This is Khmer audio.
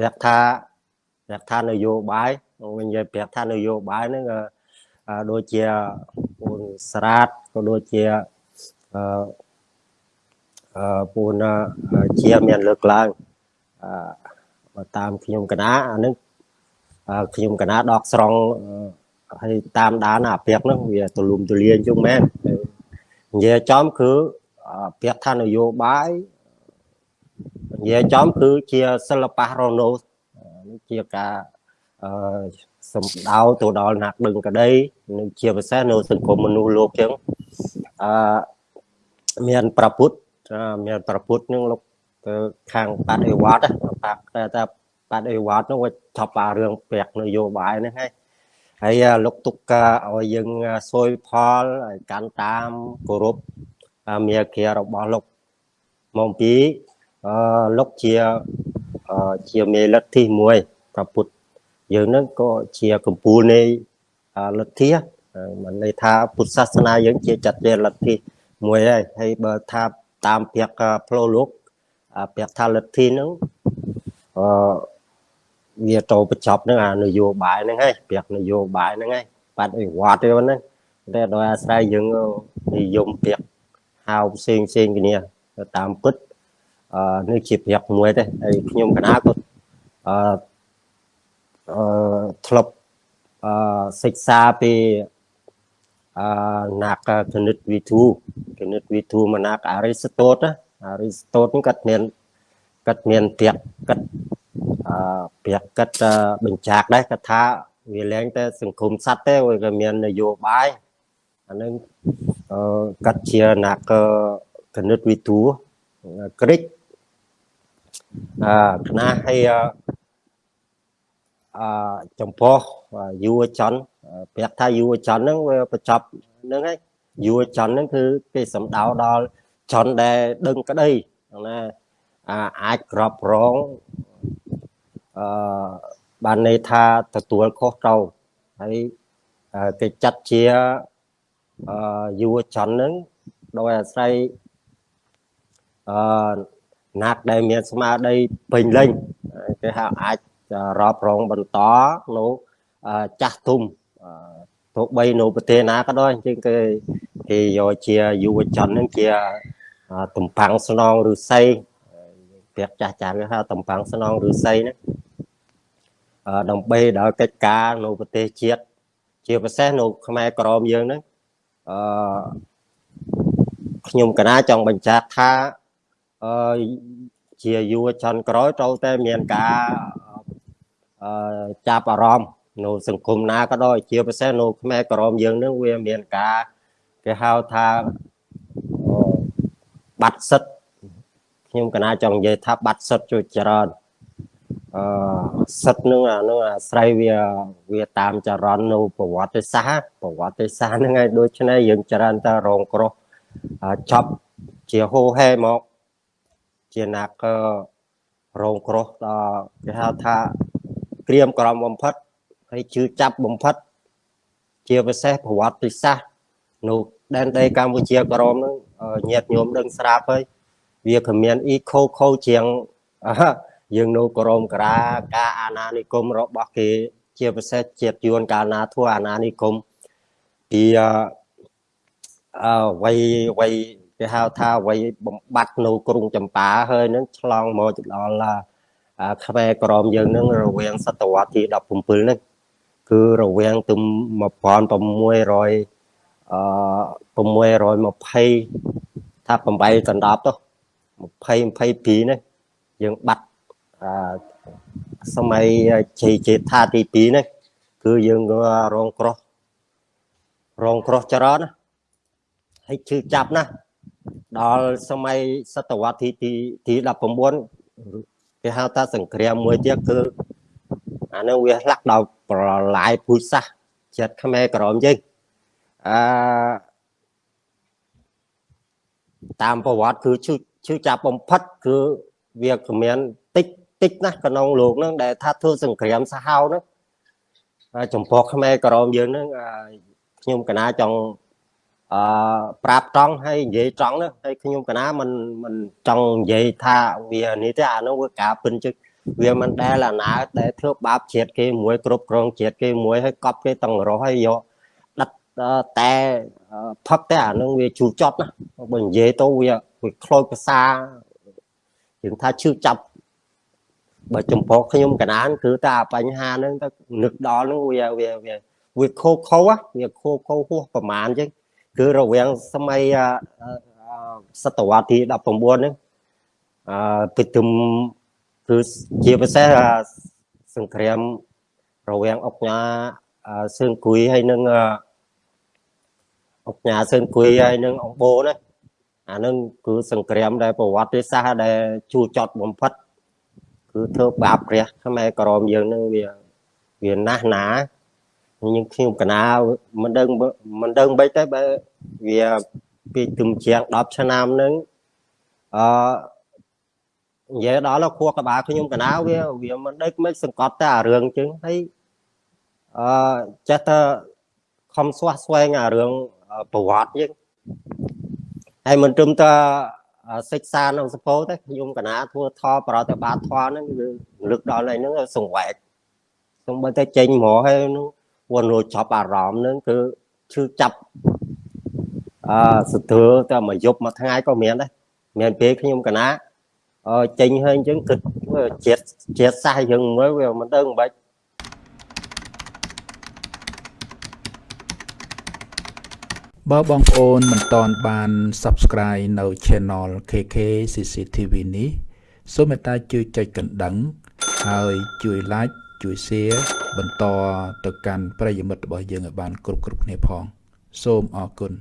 ប្រាប់ថាប្រាប់ថានយោបាយវិញនិយាយប្រាប់ថានយោបាយហ្នឹងដូចជាពូនស្រាតក៏ដូចជាអឺអឺពូនជាមានលើកឡើងអឺតាមខ្ញុំកណាអានឹងខ្ញុំកណាដកស្រង់ហើយតាមដានអាពាកហ្នឹងវាទូលំទូលាយជុំមែននិយាយចំគឺពាក្យថានយោបាយ និយាយចំគឺជាសិល្បៈរណូនេះជាការអឺសំដៅទៅដល់អ្នកដឹងក្តីនិងជាពិសេសនៅសង្គមមនុស្សលោកចឹងអឺមានប្រពុតមានប្រពុតនឹងលោកទៅខាងបាត់អេវ៉ាត់បាក់តែតែបាត់អេវ៉ាត់នោះវាថប់អារឿងពាក់នយោបាយហ្នឹងហើយហើយលោកទុកឲ្យយើងសួយផលឲ្យកាន់តាមគោរពមេគារបស់លោកមកពី អឺលោកជាជាមេលទ្ធិមួយប្រពុតយើងនឹងក៏ជាកម្ពុជានៃលទ្ធិមិនន័យថាពុទ្ធសាសនាយើងជាចាត់ជាលទ្ធិមួយហើយហើយបើថាតាមពាក្យផ្លូវលោកពាក្យថាលទ្ធិហ្នឹងអឺវាទៅបញ្ចប់នឹងអានយោបាយហ្នឹងហើយពាក្យនយោបាយហ្នឹងហើយបាត់អីវត្តទេហ្នឹងតែដោយអាស្រ័យយើងនិយមពាក្យហៅផ្សេងផ្សេងគ្នាតាមពិតអឺ នេះជាពាក្យមួយទេហើយខ្ញុំកណាក៏អឺអឺធ្លាប់អឺសិក្សាពីអឺណាក់គណិតវិទូគណិតវិទូមកណាក់អារីស្តូតអារីស្តូតហ្នឹងគាត់មានគាត់មានពាក្យគាត់អឺពាក្យគាត់បញ្ចាក់ដែរគាត់ថាវាលែងតែសង្គមសត្វទេវាក៏មាននយោបាយអានឹងអឺកាត់ជាណាក់គណិតវិទូក្រិច អឺខ្នាហើយអឺចំពោះយុវជនប្រាប់ថាយុវជនហ្នឹងវាបញ្ចប់ហ្នឹងហើយយុវជនហ្នឹងគឺគេសំដៅដល់ជនដែលដឹងក្តីណាអាចក្របរងអឺបានន័យថាទទួលខុសត្រូវហើយគេចាត់ជាអឺយុវជនហ្នឹងដោយអាស្រ័យអឺ ណាត់ដែលមានស្មារតីពេញលេញគេហៅអាចរាប់រងបន្តនៅចាស់ទុំទោះបីនៅប្រទេសណាក៏ដោយអញ្ចឹងគេគេយកជាយុវជនហ្នឹងជាតំផាំងស្នងឬស័យពាក្យចាស់ចាស់គេហៅតំផាំងស្នងឬស័យហ្នឹងដើម្បីដល់កិច្ចការនៅប្រទេសជាតិជាពិសេសនៅខ្មែរក្រមយើងហ្នឹងអឺខ្ញុំកណាចង់បញ្ជាក់ថា អឺជាយុវជនក្រោយត្រូវតែមានការអឺចាប់អារម្មណ៍នៅសង្គមណាក៏ដោយជាពិសេសនៅខ្មែរក្រមយើងនឹងវាមានការគេហៅថាបាត់សិទ្ធខ្ញុំកណាចង់និយាយថាបាត់សិទ្ធជួយច្រើនអឺសិទ្ធនឹងអានឹងអាស្រ័យវាវាតាមចរន្តនៅប្រវត្តិសាស្ត្រប្រវត្តិសាស្ត្រហ្នឹងហើយដូច្នេះយើងច្រើនតែរងគ្រោះចប់ជាហូហែមក ជាណាក់រងគ្រោះដល់គេហៅថាក្រៀមក្រំបំផិតហើយជឿចាប់បំផិត ជាពិសេសប្រវត្តិសាស្ត្រនៅដែនដីកម្ពុជាក្រមនឹងញាតញោមដឹងស្រាប់ហើយវាគ្មានអ៊ីខូខូជាងយើងនៅក្រមក្រាការអាណានិគមរបស់គេ ជាពិសេសជាតិយួនកាលណាធ្វើអាណានិគមពីអឺវ័យវ័យ គេហៅថាវ័យបំបត្តិនៅក្រុងចម្ប៉ាហើយនឹងឆ្លងមកដល់ខ្មែរក្រមយើងនឹងរវាងសតវត្សទី17ហ្នឹងគឺរវាងទៅ1600អឺ620ថា8កណ្ដាប់ទៅ20 22នេះយើងបាត់អឺសម័យជ័យចេថាទី2នេះគឺយើងរងគ្រោះរងគ្រោះច្រើនណាហើយឈឺចាប់ណា ដល់សម័យសតវត្សទីទី19គេហៅថាសង្គ្រាមមួយទៀតគឺអានឹងវាលាក់ដល់ប្រឡាយពូជសាសចិត្តខ្មែរក្រមយើងអឺតាមប្រវត្តិគឺឈឺឈឺចាប់បំផិតគឺវាគ្មានតិចតិចណាស់ក្នុងលោកហ្នឹងដែលថាធ្វើសង្គ្រាមសាហាវហ្នឹងចំពោះខ្មែរក្រមយើងហ្នឹងខ្ញុំកណាចង់ អឺប្រាប់ត្រង់ហើយនិយាយត្រង់ហ្នឹងហើយខ្ញុំកណាមិនមិនចង់និយាយថាវានេះទេអានោះវាការពិនជឹកវាមិនដែលអាណាដែលធ្វើបាបជាតិគេមួយគ្រប់គ្រងជាតិគេមួយហើយកប់គេតឹងរស់ហើយយកដិតតែផឹកតែអានឹងវាជូរចត់ណាបើនិយាយទៅវាវាខ្លោចភាសាយើងថាឈឺចាប់បើចំពោះខ្ញុំកណានគឺតែបញ្ហាហ្នឹងទៅនឹកដល់ហ្នឹងវាវាវាវាខូខោវាខូខោហួសប្រមាណអញ្ចឹង គឺរវាងសម័យសតវត្សទី19ហ្នឹងអឺពីទុំគឺជាពិសេសសង្គ្រាមរវាងអុកញ៉ាសឿងគួយហើយនឹងអុកញ៉ាសឿងគួយហើយនឹងអង្គបូណាអានឹងគឺសង្គ្រាមដែលប្រវត្តិសាស្ត្រដែលជួចចត់បំផុតគឺធ្វើបាបព្រះខ្មែរក្រមយើងនឹងវាវាណាស់ណា ខ្ញុំខ្ញុំកណាមិនដឹងមិនដឹងបិចទេបើវាពីទឹមជាង10ឆ្នាំនឹងអឺនិយាយដល់ខួរក្បាលខ្ញុំកណាវាវាមិនដឹកមិនសង្កត់តែអារឿងចឹងហើយអឺចេះតែខំស្វះស្វែងអារឿងប្រវត្តិយើងហើយមិនត្រឹមតែសិក្សានៅសពោទេខ្ញុំកណាធ្វើថប្រតិបត្តិធម៌ហ្នឹងគឺលើកដល់ហ្នឹងសង្វែកសូម្បីតែចេញហ្មងហើយនោះ វនរួចចាប់អារម្មណ៍ហ្នឹងគឺឈឺចាប់អឺសធ្វើតែមួយយប់មួយថ្ងៃក៏មានដែរមានពេលខ្ញុំកណាអឺចេញហើយអញ្ចឹងគិតជាតិជាតិសាសយើងមើលវាមិនដឹងមិនបាច់បើបងប្អូនមិនតន់បាន Subscribe នៅ Channel KK CCTV នេះសូមមេត្តាជួយចុចកណ្ដឹង ហើយជួយ Like ជួយ Share បន្តទៅកាន់ប្រិយមិត្តរបស់យើងឲ្យបានគ្រប់គ្រប់គ្នាផង សូមអរគុណ